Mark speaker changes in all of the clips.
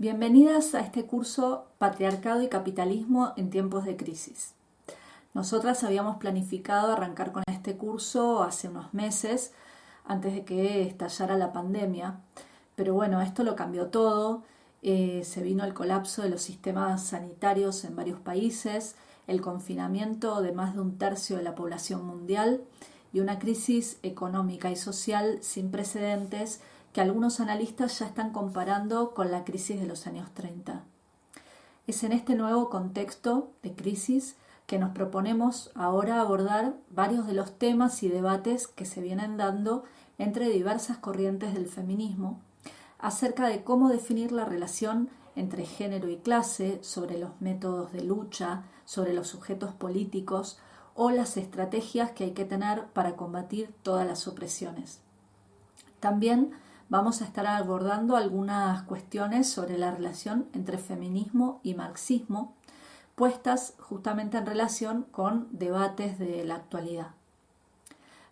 Speaker 1: Bienvenidas a este curso Patriarcado y Capitalismo en tiempos de crisis. Nosotras habíamos planificado arrancar con este curso hace unos meses, antes de que estallara la pandemia, pero bueno, esto lo cambió todo, eh, se vino el colapso de los sistemas sanitarios en varios países, el confinamiento de más de un tercio de la población mundial y una crisis económica y social sin precedentes que algunos analistas ya están comparando con la crisis de los años 30. Es en este nuevo contexto de crisis que nos proponemos ahora abordar varios de los temas y debates que se vienen dando entre diversas corrientes del feminismo acerca de cómo definir la relación entre género y clase, sobre los métodos de lucha, sobre los sujetos políticos o las estrategias que hay que tener para combatir todas las opresiones. También vamos a estar abordando algunas cuestiones sobre la relación entre feminismo y marxismo, puestas justamente en relación con debates de la actualidad.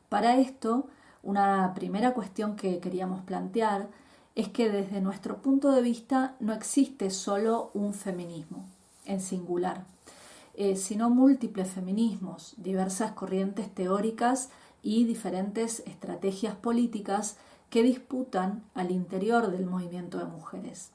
Speaker 1: Para esto, una primera cuestión que queríamos plantear es que desde nuestro punto de vista no existe solo un feminismo en singular, eh, sino múltiples feminismos, diversas corrientes teóricas y diferentes estrategias políticas que disputan al interior del movimiento de mujeres.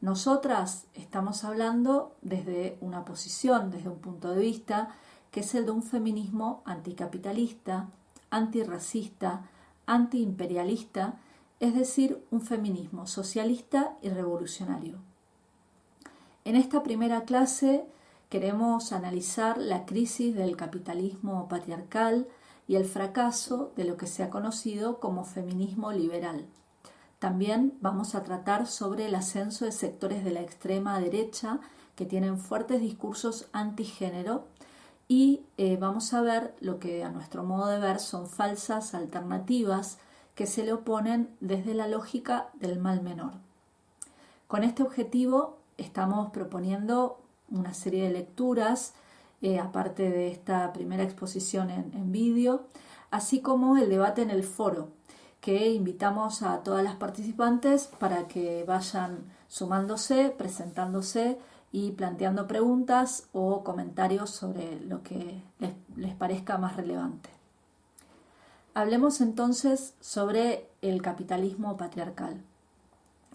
Speaker 1: Nosotras estamos hablando desde una posición, desde un punto de vista, que es el de un feminismo anticapitalista, antirracista, antiimperialista, es decir, un feminismo socialista y revolucionario. En esta primera clase queremos analizar la crisis del capitalismo patriarcal, y el fracaso de lo que se ha conocido como feminismo liberal. También vamos a tratar sobre el ascenso de sectores de la extrema derecha que tienen fuertes discursos antigénero y eh, vamos a ver lo que a nuestro modo de ver son falsas alternativas que se le oponen desde la lógica del mal menor. Con este objetivo estamos proponiendo una serie de lecturas eh, aparte de esta primera exposición en, vídeo, así como el debate en el foro, que invitamos a todas las participantes para que vayan sumándose, presentándose y planteando preguntas o comentarios sobre lo que les, parezca más relevante. Hablemos entonces sobre el capitalismo patriarcal.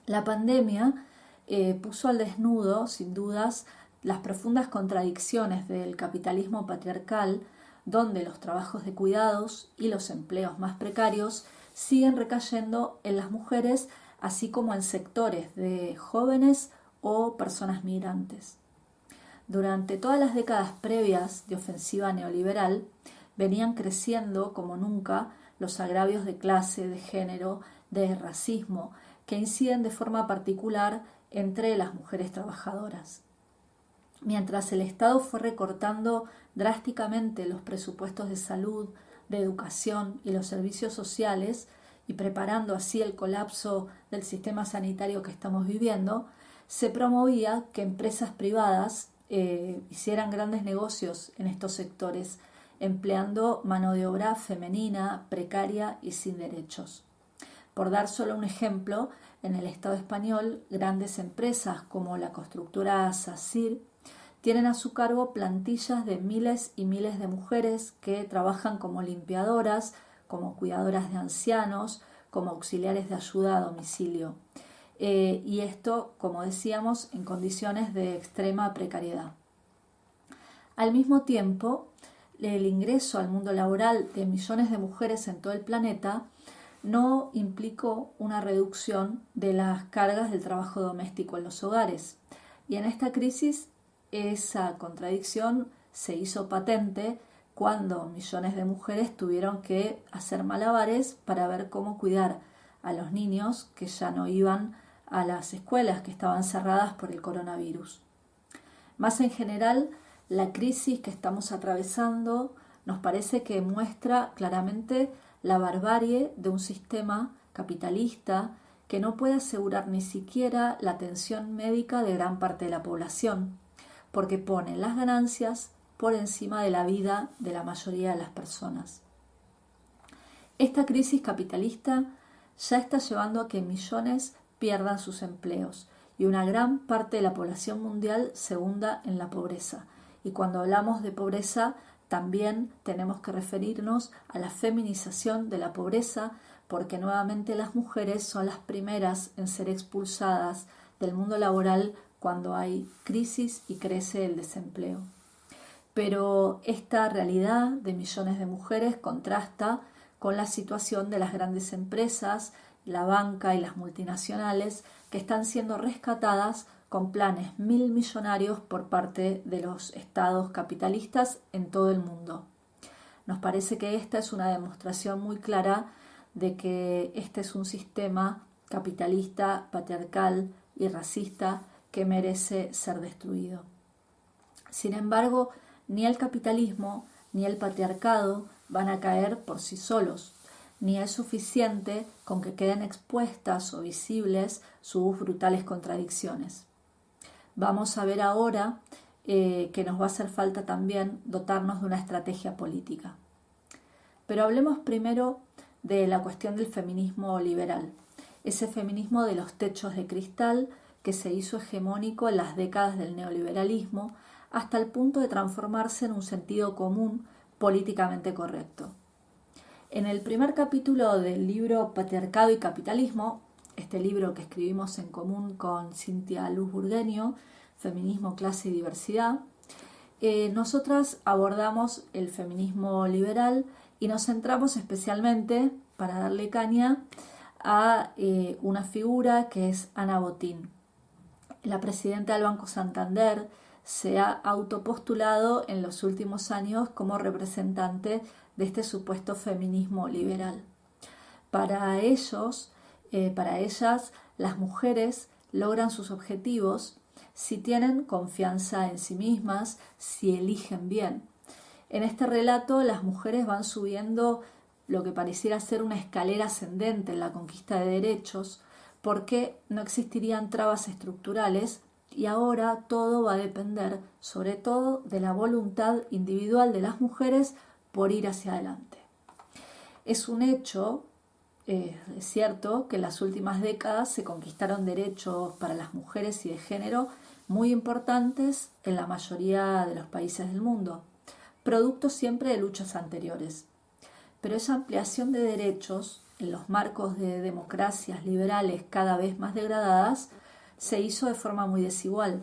Speaker 1: La pandemia eh, puso al desnudo, sin dudas, las profundas contradicciones del capitalismo patriarcal, donde los trabajos de cuidados y los empleos más precarios siguen recayendo en las mujeres, así como en sectores de jóvenes o personas migrantes. Durante todas las décadas previas de ofensiva neoliberal, venían creciendo como nunca los agravios de clase, de género, de racismo, que inciden de forma particular entre las mujeres trabajadoras. Mientras el Estado fue recortando drásticamente los presupuestos de salud, de educación y los servicios sociales, y preparando así el colapso del sistema sanitario que estamos viviendo, se promovía que empresas privadas eh, hicieran grandes negocios en estos sectores, empleando mano de obra femenina, precaria y sin derechos. Por dar solo un ejemplo, en el Estado español, grandes empresas como la constructora SACIR tienen a su cargo plantillas de miles y miles de mujeres que trabajan como limpiadoras, como cuidadoras de ancianos, como auxiliares de ayuda a domicilio. Eh, y esto, como decíamos, en condiciones de extrema precariedad. Al mismo tiempo, el ingreso al mundo laboral de millones de mujeres en todo el planeta no implicó una reducción de las cargas del trabajo doméstico en los hogares. Y en esta crisis esa contradicción se hizo patente cuando millones de mujeres tuvieron que hacer malabares para ver cómo cuidar a los niños que ya no iban a las escuelas que estaban cerradas por el coronavirus. Más en general, la crisis que estamos atravesando nos parece que muestra claramente la barbarie de un sistema capitalista que no puede asegurar ni siquiera la atención médica de gran parte de la población porque pone las ganancias por encima de la vida de la mayoría de las personas. Esta crisis capitalista ya está llevando a que millones pierdan sus empleos y una gran parte de la población mundial se hunda en la pobreza. Y cuando hablamos de pobreza, también tenemos que referirnos a la feminización de la pobreza, porque nuevamente las mujeres son las primeras en ser expulsadas del mundo laboral cuando hay crisis y crece el desempleo. Pero esta realidad de millones de mujeres contrasta con la situación de las grandes empresas, la banca y las multinacionales que están siendo rescatadas con planes mil millonarios por parte de los estados capitalistas en todo el mundo. Nos parece que esta es una demostración muy clara de que este es un sistema capitalista, patriarcal y racista que merece ser destruido. Sin embargo, ni el capitalismo ni el patriarcado van a caer por sí solos, ni es suficiente con que queden expuestas o visibles sus brutales contradicciones. Vamos a ver ahora eh, que nos va a hacer falta también dotarnos de una estrategia política. Pero hablemos primero de la cuestión del feminismo liberal, ese feminismo de los techos de cristal que se hizo hegemónico en las décadas del neoliberalismo hasta el punto de transformarse en un sentido común políticamente correcto. En el primer capítulo del libro Patriarcado y Capitalismo, este libro que escribimos en común con Cintia Luz Burgueño, Feminismo, Clase y Diversidad, eh, nosotras abordamos el feminismo liberal y nos centramos especialmente, para darle caña, a eh, una figura que es Ana Botín. La presidenta del Banco Santander se ha autopostulado en los últimos años como representante de este supuesto feminismo liberal. Para ellos, eh, para ellas, las mujeres logran sus objetivos si tienen confianza en sí mismas, si eligen bien. En este relato las mujeres van subiendo lo que pareciera ser una escalera ascendente en la conquista de derechos, porque no existirían trabas estructurales y ahora todo va a depender sobre todo de la voluntad individual de las mujeres por ir hacia adelante. Es un hecho, eh, es cierto, que en las últimas décadas se conquistaron derechos para las mujeres y de género muy importantes en la mayoría de los países del mundo, producto siempre de luchas anteriores. Pero esa ampliación de derechos en los marcos de democracias liberales cada vez más degradadas se hizo de forma muy desigual.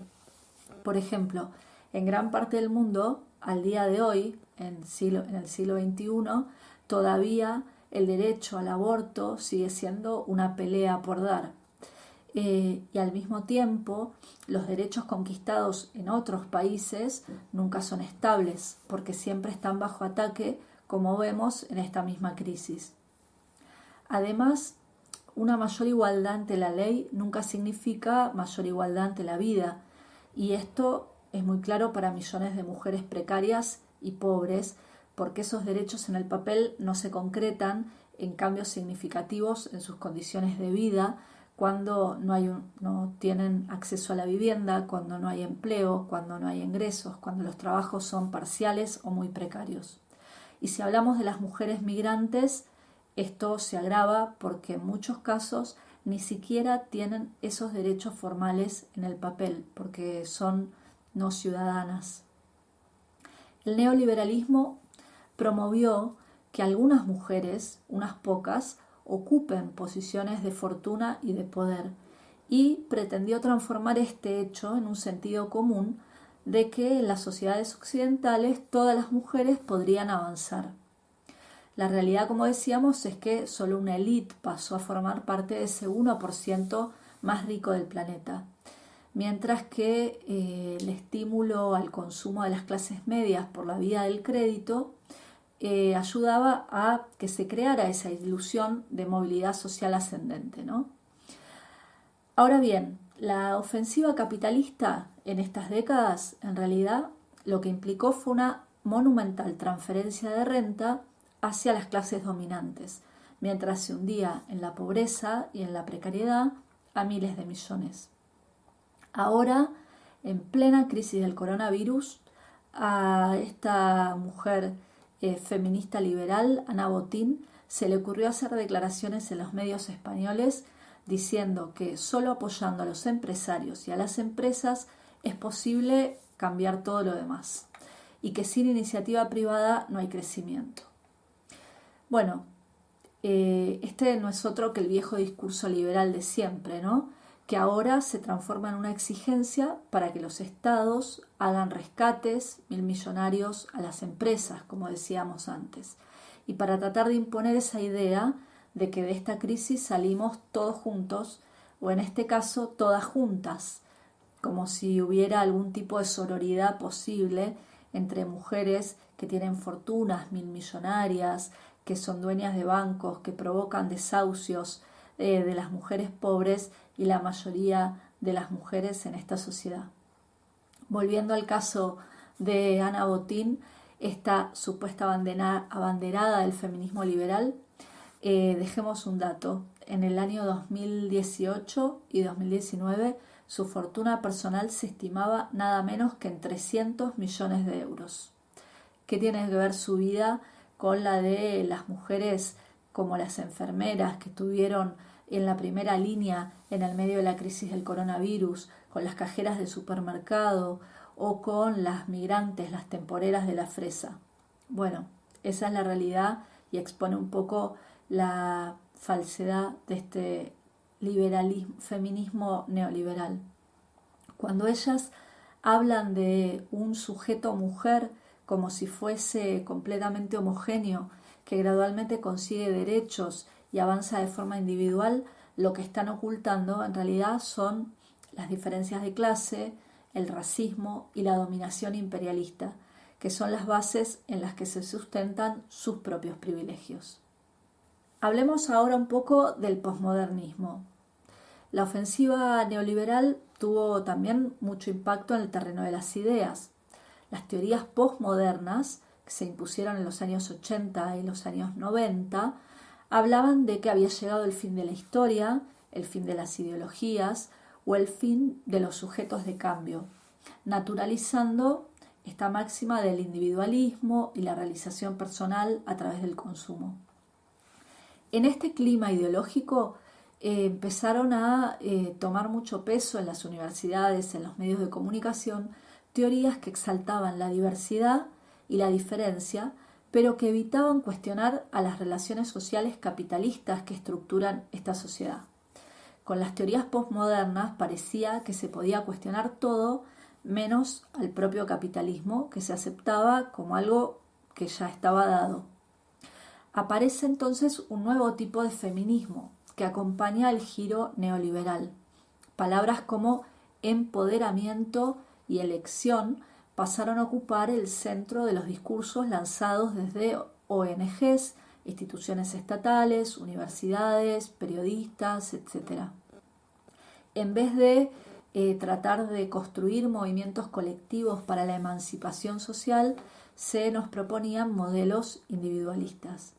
Speaker 1: Por ejemplo, en gran parte del mundo, al día de hoy, en, el siglo XXI, todavía el derecho al aborto sigue siendo una pelea por dar. Eh, y al mismo tiempo, los derechos conquistados en otros países nunca son estables, porque siempre están bajo ataque, como vemos en esta misma crisis. Además, una mayor igualdad ante la ley nunca significa mayor igualdad ante la vida, y esto es muy claro para millones de mujeres precarias y pobres, porque esos derechos en el papel no se concretan en cambios significativos en sus condiciones de vida, cuando no, no tienen acceso a la vivienda, cuando no hay empleo, cuando no hay ingresos, cuando los trabajos son parciales o muy precarios. Y si hablamos de las mujeres migrantes, esto se agrava porque en muchos casos ni siquiera tienen esos derechos formales en el papel, porque son no ciudadanas. El neoliberalismo promovió que algunas mujeres, unas pocas, ocupen posiciones de fortuna y de poder y pretendió transformar este hecho en un sentido común de que en las sociedades occidentales todas las mujeres podrían avanzar. La realidad, como decíamos, es que solo una élite pasó a formar parte de ese 1% más rico del planeta mientras que eh, el estímulo al consumo de las clases medias por la vía del crédito eh, ayudaba a que se creara esa ilusión de movilidad social ascendente. Ahora bien, la ofensiva capitalista en estas décadas en realidad lo que implicó fue una monumental transferencia de renta hacia las clases dominantes, mientras se hundía en la pobreza y en la precariedad a miles de millones. Ahora, en plena crisis del coronavirus, a esta mujer eh, feminista liberal, Ana Botín, se le ocurrió hacer declaraciones en los medios españoles diciendo que solo apoyando a los empresarios y a las empresas es posible cambiar todo lo demás y que sin iniciativa privada no hay crecimiento. Bueno, eh, este no es otro que el viejo discurso liberal de siempre, ¿no? que ahora se transforma en una exigencia para que los estados hagan rescates mil millonarios a las empresas, como decíamos antes, y para tratar de imponer esa idea de que de esta crisis salimos todos juntos, o en este caso todas juntas, como si hubiera algún tipo de sororidad posible entre mujeres que tienen fortunas mil millonarias, que son dueñas de bancos, que provocan desahucios eh, de las mujeres pobres y la mayoría de las mujeres en esta sociedad. Volviendo al caso de Ana Botín, esta supuesta abanderada del feminismo liberal, eh, dejemos un dato. En el año 2018 y 2019 su fortuna personal se estimaba nada menos que en 300 millones de euros. ¿Qué tiene que ver su vida con la de las mujeres como las enfermeras que estuvieron en la primera línea en el medio de la crisis del coronavirus, con las cajeras de supermercado o con las migrantes, las temporeras de la fresa. Bueno, esa es la realidad y expone un poco la falsedad de este liberalismo, feminismo neoliberal. Cuando ellas hablan de un sujeto mujer como si fuese completamente homogéneo, que gradualmente consigue derechos y avanza de forma individual, lo que están ocultando en realidad son las diferencias de clase, el racismo y la dominación imperialista, que son las bases en las que se sustentan sus propios privilegios. Hablemos ahora un poco del posmodernismo. La ofensiva neoliberal tuvo también mucho impacto en el terreno de las ideas. Las teorías postmodernas, que se impusieron en los años 80 y los años 90, hablaban de que había llegado el fin de la historia, el fin de las ideologías o el fin de los sujetos de cambio, naturalizando esta máxima del individualismo y la realización personal a través del consumo. En este clima ideológico eh, empezaron a eh, tomar mucho peso en las universidades, en los medios de comunicación, teorías que exaltaban la diversidad y la diferencia, pero que evitaban cuestionar a las relaciones sociales capitalistas que estructuran esta sociedad. Con las teorías postmodernas parecía que se podía cuestionar todo menos al propio capitalismo, que se aceptaba como algo que ya estaba dado. Aparece entonces un nuevo tipo de feminismo que acompaña el giro neoliberal. Palabras como empoderamiento y elección pasaron a ocupar el centro de los discursos lanzados desde ONGs, instituciones estatales, universidades, periodistas, etc. En vez de eh, tratar de construir movimientos colectivos para la emancipación social, se nos proponían modelos individualistas.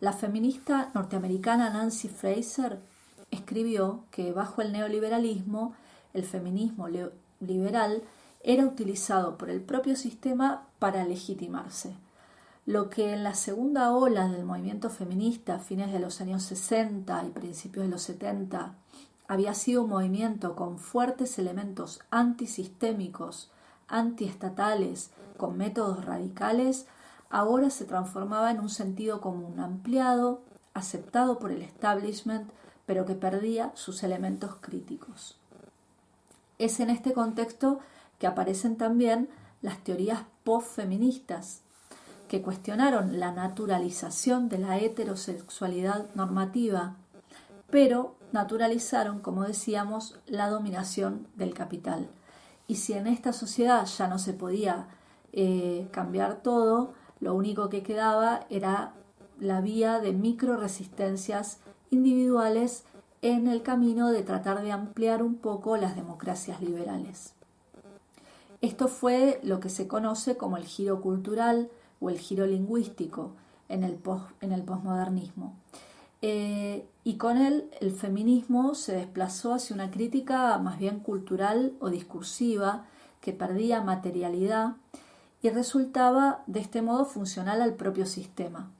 Speaker 1: La feminista norteamericana Nancy Fraser escribió que bajo el neoliberalismo, el feminismo liberal era utilizado por el propio sistema para legitimarse. Lo que en la segunda ola del movimiento feminista, a fines de los años 60 y principios de los 70, había sido un movimiento con fuertes elementos antisistémicos, antiestatales, con métodos radicales, ahora se transformaba en un sentido común ampliado, aceptado por el establishment, pero que perdía sus elementos críticos. Es en este contexto que aparecen también las teorías post-feministas, que cuestionaron la naturalización de la heterosexualidad normativa, pero naturalizaron, como decíamos, la dominación del capital. Y si en esta sociedad ya no se podía eh, cambiar todo, lo único que quedaba era la vía de micro resistencias individuales en el camino de tratar de ampliar un poco las democracias liberales. Esto fue lo que se conoce como el giro cultural o el giro lingüístico en el, posmodernismo. Eh, y con él el feminismo se desplazó hacia una crítica más bien cultural o discursiva que perdía materialidad y resultaba de este modo funcional al propio sistema.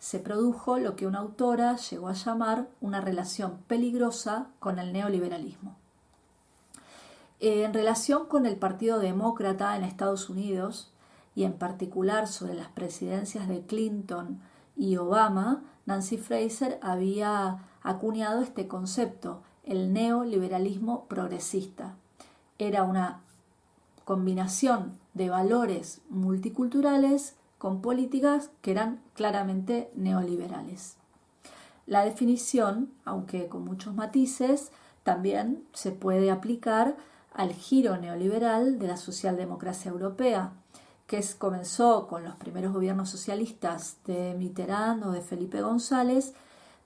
Speaker 1: Se produjo lo que una autora llegó a llamar una relación peligrosa con el neoliberalismo. En relación con el Partido Demócrata en Estados Unidos, y en particular sobre las presidencias de Clinton y Obama, Nancy Fraser había acuñado este concepto, el neoliberalismo progresista. Era una combinación de valores multiculturales con políticas que eran claramente neoliberales. La definición, aunque con muchos matices, también se puede aplicar al giro neoliberal de la socialdemocracia europea, que comenzó con los primeros gobiernos socialistas de Mitterrand o de Felipe González,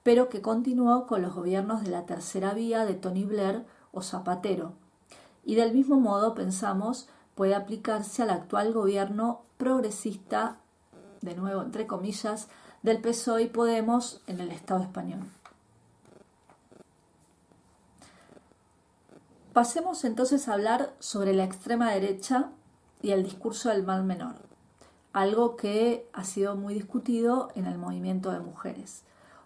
Speaker 1: pero que continuó con los gobiernos de la tercera vía de Tony Blair o Zapatero. Y del mismo modo pensamos puede aplicarse al actual gobierno progresista, de nuevo entre comillas, del PSOE y Podemos en el Estado español. Pasemos entonces a hablar sobre la extrema derecha y el discurso del mal menor, algo que ha sido muy discutido en el movimiento de mujeres.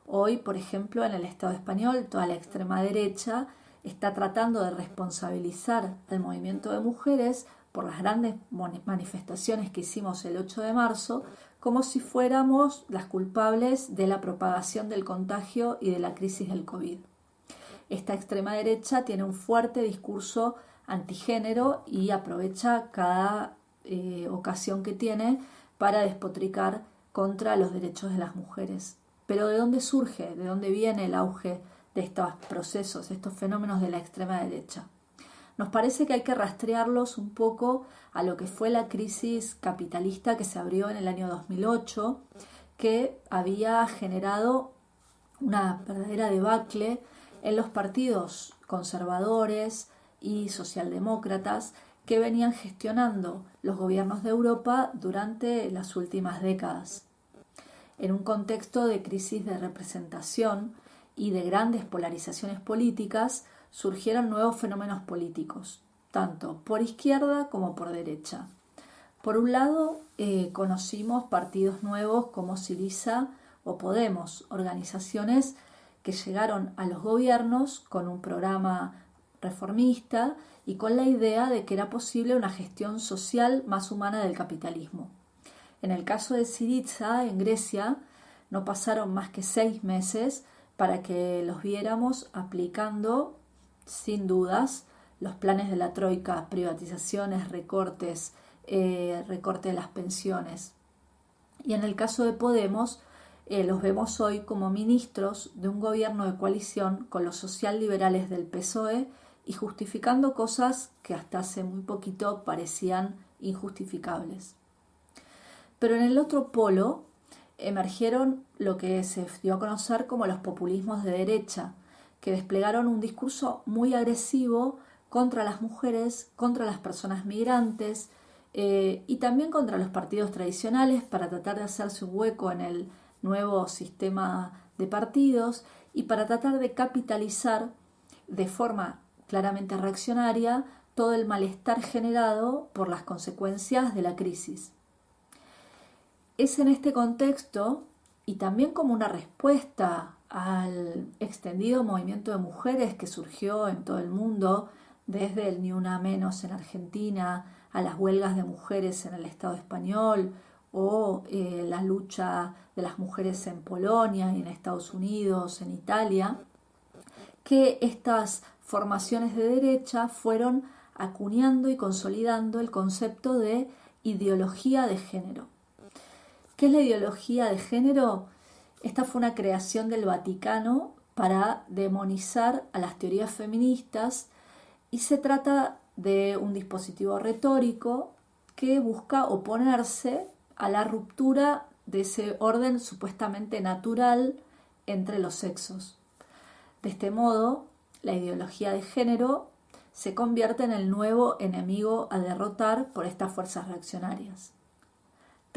Speaker 1: Hoy, por ejemplo, en el Estado español, toda la extrema derecha está tratando de responsabilizar al movimiento de mujeres por las grandes manifestaciones que hicimos el 8 de marzo, como si fuéramos las culpables de la propagación del contagio y de la crisis del COVID. Esta extrema derecha tiene un fuerte discurso antigénero y aprovecha cada eh, ocasión que tiene para despotricar contra los derechos de las mujeres. Pero ¿de dónde surge, de dónde viene el auge de estos procesos, estos fenómenos de la extrema derecha? Nos parece que hay que rastrearlos un poco a lo que fue la crisis capitalista que se abrió en el año 2008, que había generado una verdadera debacle en los partidos conservadores y socialdemócratas que venían gestionando los gobiernos de Europa durante las últimas décadas. En un contexto de crisis de representación y de grandes polarizaciones políticas, surgieron nuevos fenómenos políticos, tanto por izquierda como por derecha. Por un lado, eh, conocimos partidos nuevos como Siriza o Podemos, organizaciones que llegaron a los gobiernos con un programa reformista y con la idea de que era posible una gestión social más humana del capitalismo. En el caso de Syriza, en Grecia, no pasaron más que seis meses para que los viéramos aplicando, sin dudas, los planes de la Troika, privatizaciones, recortes, eh, recorte de las pensiones. Y en el caso de Podemos, eh, los vemos hoy como ministros de un gobierno de coalición con los socialliberales del PSOE y justificando cosas que hasta hace muy poquito parecían injustificables. Pero en el otro polo emergieron lo que se dio a conocer como los populismos de derecha, que desplegaron un discurso muy agresivo contra las mujeres, contra las personas migrantes eh, y también contra los partidos tradicionales para tratar de hacerse un hueco en el nuevo sistema de partidos y para tratar de capitalizar de forma claramente reaccionaria todo el malestar generado por las consecuencias de la crisis. Es en este contexto y también como una respuesta al extendido movimiento de mujeres que surgió en todo el mundo, desde el Ni Una Menos en Argentina, a las huelgas de mujeres en el Estado español o eh, la lucha de las mujeres en Polonia y en Estados Unidos, en Italia, que estas formaciones de derecha fueron acuñando y consolidando el concepto de ideología de género. ¿Qué es la ideología de género? Esta fue una creación del Vaticano para demonizar a las teorías feministas y se trata de un dispositivo retórico que busca oponerse a la ruptura de ese orden supuestamente natural entre los sexos. De este modo, la ideología de género se convierte en el nuevo enemigo a derrotar por estas fuerzas reaccionarias.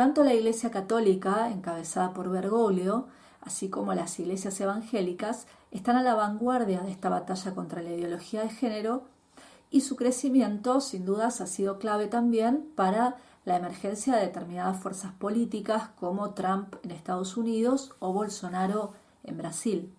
Speaker 1: Tanto la Iglesia Católica, encabezada por Bergoglio, así como las iglesias evangélicas, están a la vanguardia de esta batalla contra la ideología de género y su crecimiento, sin dudas, ha sido clave también para la emergencia de determinadas fuerzas políticas como Trump en Estados Unidos o Bolsonaro en Brasil.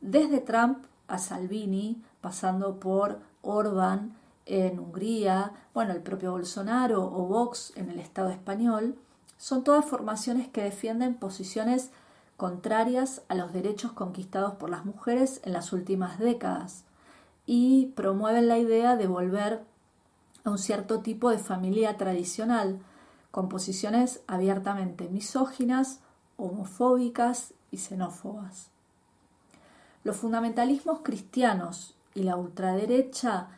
Speaker 1: Desde Trump a Salvini, pasando por Orban en Hungría, bueno, el propio Bolsonaro o Vox en el Estado español, son todas formaciones que defienden posiciones contrarias a los derechos conquistados por las mujeres en las últimas décadas y promueven la idea de volver a un cierto tipo de familia tradicional, con posiciones abiertamente misóginas, homofóbicas y xenófobas. Los fundamentalismos cristianos y la ultraderecha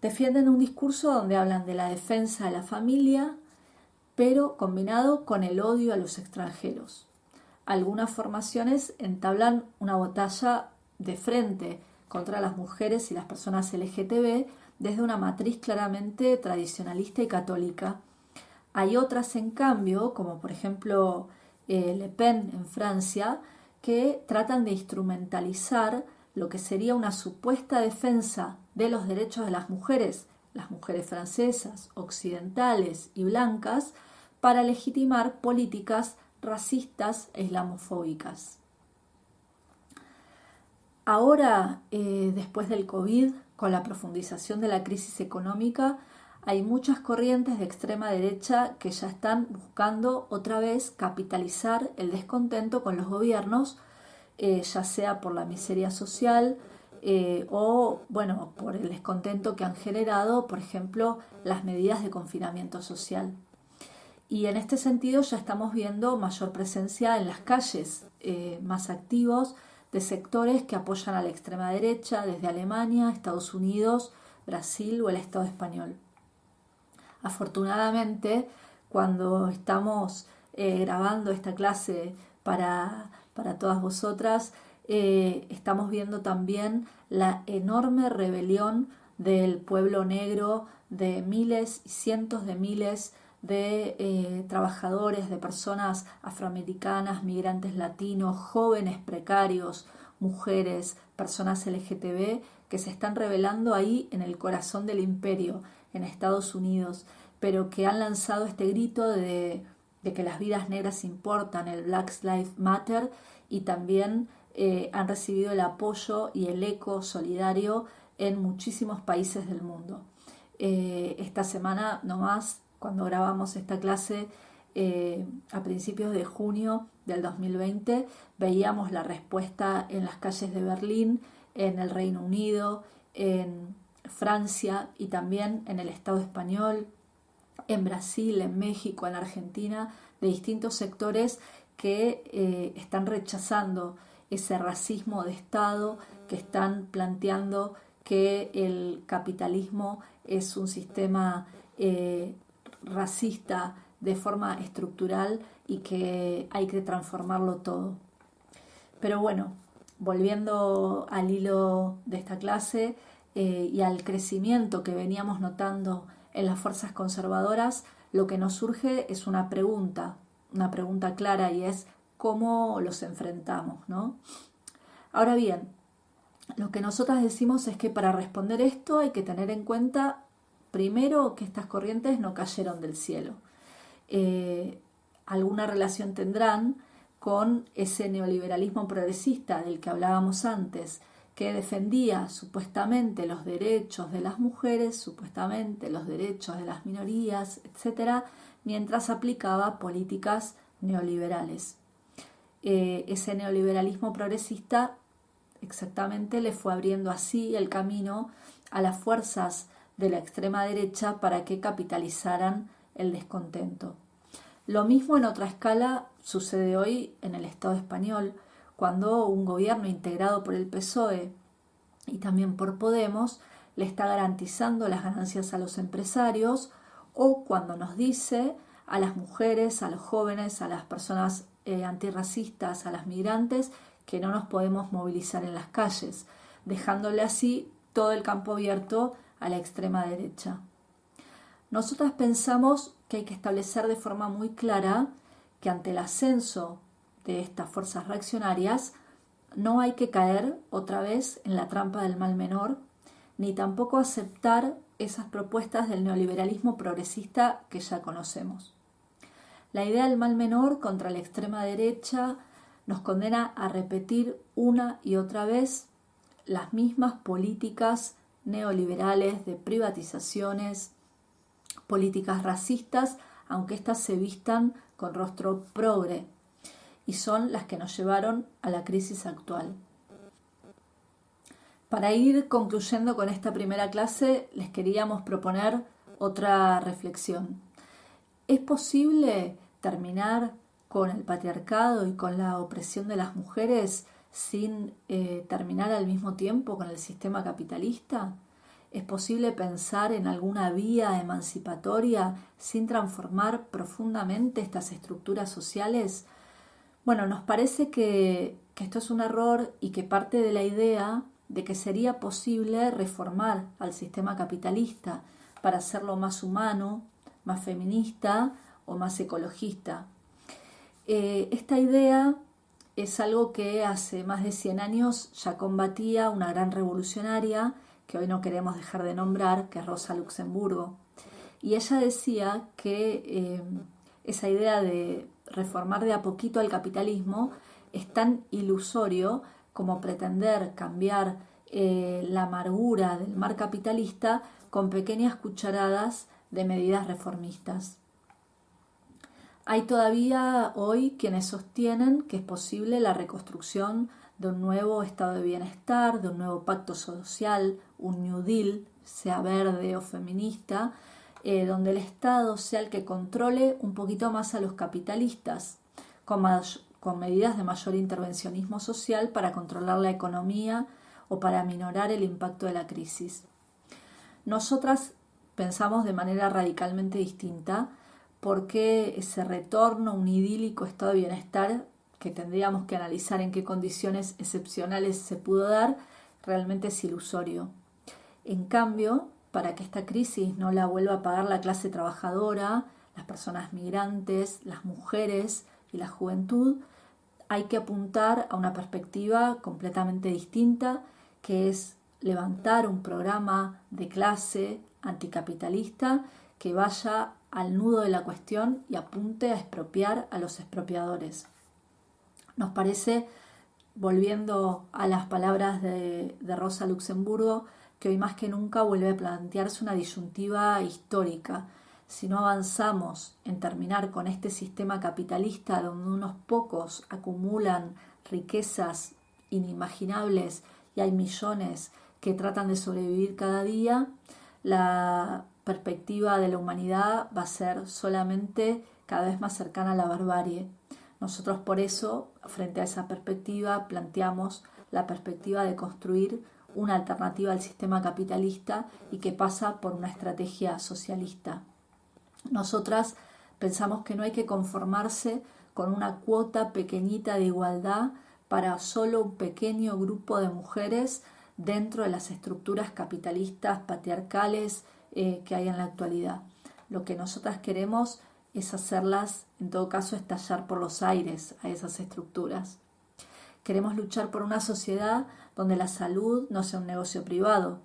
Speaker 1: defienden un discurso donde hablan de la defensa de la familia, pero combinado con el odio a los extranjeros. Algunas formaciones entablan una batalla de frente contra las mujeres y las personas LGTB desde una matriz claramente tradicionalista y católica. Hay otras, en cambio, como por ejemplo eh, Le Pen en Francia, que tratan de instrumentalizar lo que sería una supuesta defensa de los derechos de las mujeres, las mujeres francesas, occidentales y blancas, para legitimar políticas racistas e islamofóbicas. Ahora, eh, después del COVID, con la profundización de la crisis económica, hay muchas corrientes de extrema derecha que ya están buscando otra vez capitalizar el descontento con los gobiernos, eh, ya sea por la miseria social eh, o, bueno, por el descontento que han generado, por ejemplo, las medidas de confinamiento social. Y en este sentido ya estamos viendo mayor presencia en las calles, eh, más activos de sectores que apoyan a la extrema derecha desde Alemania, Estados Unidos, Brasil o el Estado español. Afortunadamente, cuando estamos eh, grabando esta clase para, todas vosotras, eh, estamos viendo también la enorme rebelión del pueblo negro, de miles y cientos de miles de eh, trabajadores, de personas afroamericanas, migrantes latinos, jóvenes precarios, mujeres, personas LGTB, que se están revelando ahí en el corazón del imperio, en Estados Unidos, pero que han lanzado este grito de, que las vidas negras importan, el Black Lives Matter, y también eh, han recibido el apoyo y el eco solidario en muchísimos países del mundo. Eh, esta semana nomás, cuando grabamos esta clase, eh, a principios de junio del 2020, veíamos la respuesta en las calles de Berlín, en el Reino Unido, en Francia y también en el Estado español, en Brasil, en México, en Argentina, de distintos sectores que están rechazando ese racismo de Estado, que están planteando que el capitalismo es un sistema eh, racista de forma estructural y que hay que transformarlo todo. Pero bueno, volviendo al hilo de esta clase eh, y al crecimiento que veníamos notando en las fuerzas conservadoras, lo que nos surge es una pregunta, una pregunta clara y es cómo los enfrentamos, ¿no? Ahora bien, lo que nosotras decimos es que para responder esto hay que tener en cuenta primero que estas corrientes no cayeron del cielo. Eh, alguna relación tendrán con ese neoliberalismo progresista del que hablábamos antes, que defendía supuestamente los derechos de las mujeres, supuestamente los derechos de las minorías, etc., mientras aplicaba políticas neoliberales. Eh, ese neoliberalismo progresista exactamente le fue abriendo así el camino a las fuerzas de la extrema derecha para que capitalizaran el descontento. Lo mismo en otra escala sucede hoy en el Estado español, cuando un gobierno integrado por el PSOE y también por Podemos le está garantizando las ganancias a los empresarios o cuando nos dice a las mujeres, a los jóvenes, a las personas eh, antirracistas, a las migrantes, que no nos podemos movilizar en las calles, dejándole así todo el campo abierto a la extrema derecha. Nosotras pensamos que hay que establecer de forma muy clara que ante el ascenso de estas fuerzas reaccionarias no hay que caer otra vez en la trampa del mal menor, ni tampoco aceptar esas propuestas del neoliberalismo progresista que ya conocemos. La idea del mal menor contra la extrema derecha nos condena a repetir una y otra vez las mismas políticas neoliberales de privatizaciones, políticas racistas, aunque éstas se vistan con rostro progre, y son las que nos llevaron a la crisis actual. Para ir concluyendo con esta primera clase, les queríamos proponer otra reflexión. ¿Es posible terminar con el patriarcado y con la opresión de las mujeres sin eh, terminar al mismo tiempo con el sistema capitalista? ¿Es posible pensar en alguna vía emancipatoria sin transformar profundamente estas estructuras sociales? Bueno, nos parece que, que esto es un error y que parte de la idea de que sería posible reformar al sistema capitalista para hacerlo más humano, más feminista o más ecologista. Eh, esta idea es algo que hace más de 100 años ya combatía una gran revolucionaria que hoy no queremos dejar de nombrar, que es Rosa Luxemburgo. Y ella decía que eh, esa idea de reformar de a poquito al capitalismo es tan ilusorio como pretender cambiar eh, la amargura del mar capitalista con pequeñas cucharadas de medidas reformistas. Hay todavía hoy quienes sostienen que es posible la reconstrucción de un nuevo estado de bienestar, de un nuevo pacto social, un New Deal, sea verde o feminista, eh, donde el Estado sea el que controle un poquito más a los capitalistas, con, con medidas de mayor intervencionismo social para controlar la economía o para minorar el impacto de la crisis. Nosotras pensamos de manera radicalmente distinta porque ese retorno a un idílico estado de bienestar que tendríamos que analizar en qué condiciones excepcionales se pudo dar, realmente es ilusorio. En cambio, para que esta crisis no la vuelva a pagar la clase trabajadora, las personas migrantes, las mujeres y la juventud, hay que apuntar a una perspectiva completamente distinta, que es levantar un programa de clase anticapitalista que vaya al nudo de la cuestión y apunte a expropiar a los expropiadores. Nos parece, volviendo a las palabras de, Rosa Luxemburgo, que hoy más que nunca vuelve a plantearse una disyuntiva histórica. Si no avanzamos en terminar con este sistema capitalista donde unos pocos acumulan riquezas inimaginables y hay millones que tratan de sobrevivir cada día, la perspectiva de la humanidad va a ser solamente cada vez más cercana a la barbarie. Nosotros por eso, frente a esa perspectiva, planteamos la perspectiva de construir una alternativa al sistema capitalista y que pasa por una estrategia socialista. Nosotras pensamos que no hay que conformarse con una cuota pequeñita de igualdad para solo un pequeño grupo de mujeres dentro de las estructuras capitalistas patriarcales eh, que hay en la actualidad. Lo que nosotras queremos es hacerlas, en todo caso, estallar por los aires a esas estructuras. Queremos luchar por una sociedad donde la salud no sea un negocio privado,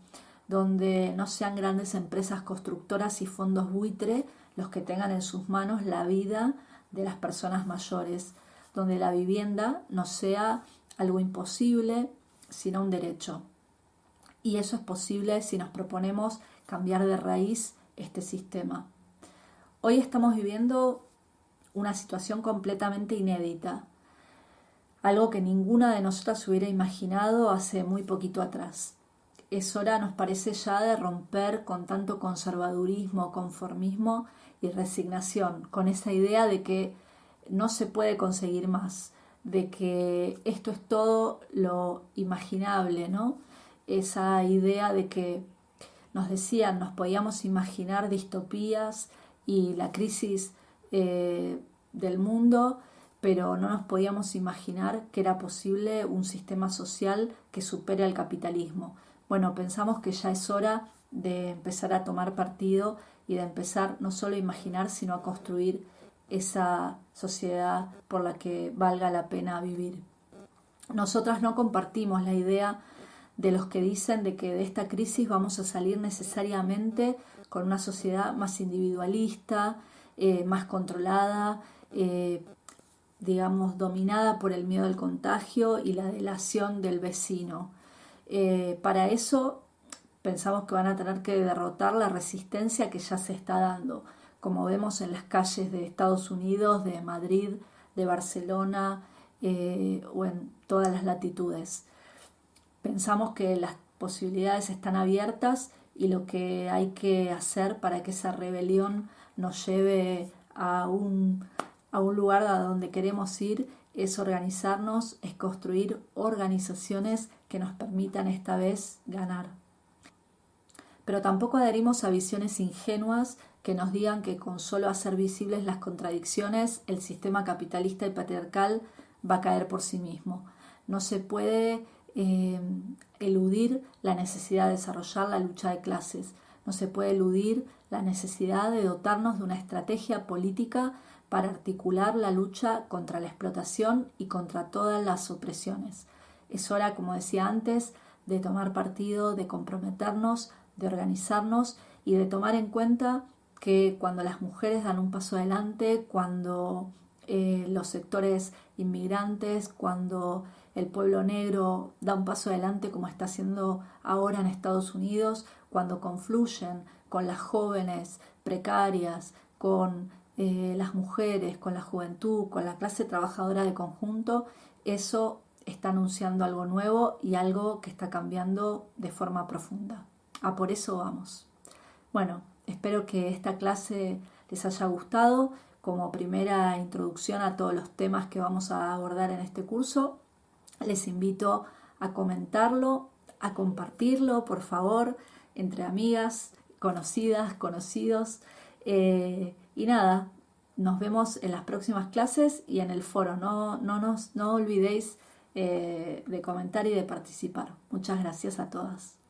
Speaker 1: donde no sean grandes empresas constructoras y fondos buitre los que tengan en sus manos la vida de las personas mayores, donde la vivienda no sea algo imposible, sino un derecho. Y eso es posible si nos proponemos cambiar de raíz este sistema. Hoy estamos viviendo una situación completamente inédita, algo que ninguna de nosotras hubiera imaginado hace muy poquito atrás. Es hora, nos parece ya, de romper con tanto conservadurismo, conformismo y resignación, con esa idea de que no se puede conseguir más, de que esto es todo lo imaginable, ¿no? Esa idea de que nos decían, nos podíamos imaginar distopías y la crisis eh, del mundo, pero no nos podíamos imaginar que era posible un sistema social que supere al capitalismo. Bueno, pensamos que ya es hora de empezar a tomar partido y de empezar no solo a imaginar, sino a construir esa sociedad por la que valga la pena vivir. Nosotras no compartimos la idea de los que dicen de que de esta crisis vamos a salir necesariamente con una sociedad más individualista, eh, más controlada, eh, digamos, dominada por el miedo al contagio y la delación del vecino. Eh, para eso pensamos que van a tener que derrotar la resistencia que ya se está dando, como vemos en las calles de Estados Unidos, de Madrid, de Barcelona o en todas las latitudes. Pensamos que las posibilidades están abiertas y lo que hay que hacer para que esa rebelión nos lleve a un, a un lugar a donde queremos ir es organizarnos, es construir organizaciones que nos permitan esta vez ganar. Pero tampoco adherimos a visiones ingenuas que nos digan que con solo hacer visibles las contradicciones el sistema capitalista y patriarcal va a caer por sí mismo. No se puede eh, eludir la necesidad de desarrollar la lucha de clases, no se puede eludir la necesidad de dotarnos de una estrategia política para articular la lucha contra la explotación y contra todas las opresiones. Es hora, como decía antes, de tomar partido, de comprometernos, de organizarnos y de tomar en cuenta que cuando las mujeres dan un paso adelante, cuando eh, los sectores inmigrantes, cuando el pueblo negro da un paso adelante como está haciendo ahora en Estados Unidos, cuando confluyen con las jóvenes precarias, con eh, las mujeres, con la juventud, con la clase trabajadora de conjunto, eso está anunciando algo nuevo y algo que está cambiando de forma profunda. A por eso vamos. Bueno, espero que esta clase les haya gustado como primera introducción a todos los temas que vamos a abordar en este curso. Les invito a comentarlo, a compartirlo, por favor, entre amigas, conocidas, conocidos. Eh, y nada, nos vemos en las próximas clases y en el foro. No, no, no olvidéis eh, de comentar y de participar. Muchas gracias a todas.